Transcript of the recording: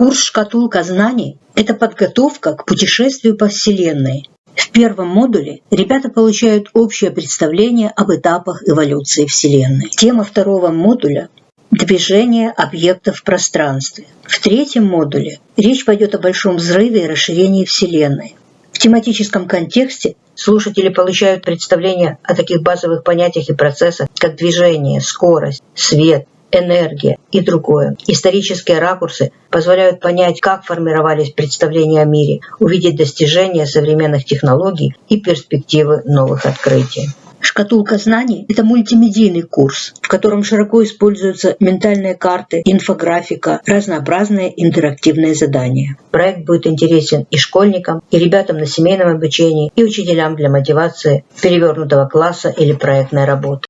Курс «Шкатулка знаний» – это подготовка к путешествию по Вселенной. В первом модуле ребята получают общее представление об этапах эволюции Вселенной. Тема второго модуля – движение объектов в пространстве. В третьем модуле речь пойдет о большом взрыве и расширении Вселенной. В тематическом контексте слушатели получают представление о таких базовых понятиях и процессах, как движение, скорость, свет, энергия и другое. Исторические ракурсы позволяют понять, как формировались представления о мире, увидеть достижения современных технологий и перспективы новых открытий. Шкатулка знаний – это мультимедийный курс, в котором широко используются ментальные карты, инфографика, разнообразные интерактивные задания. Проект будет интересен и школьникам, и ребятам на семейном обучении, и учителям для мотивации перевернутого класса или проектной работы.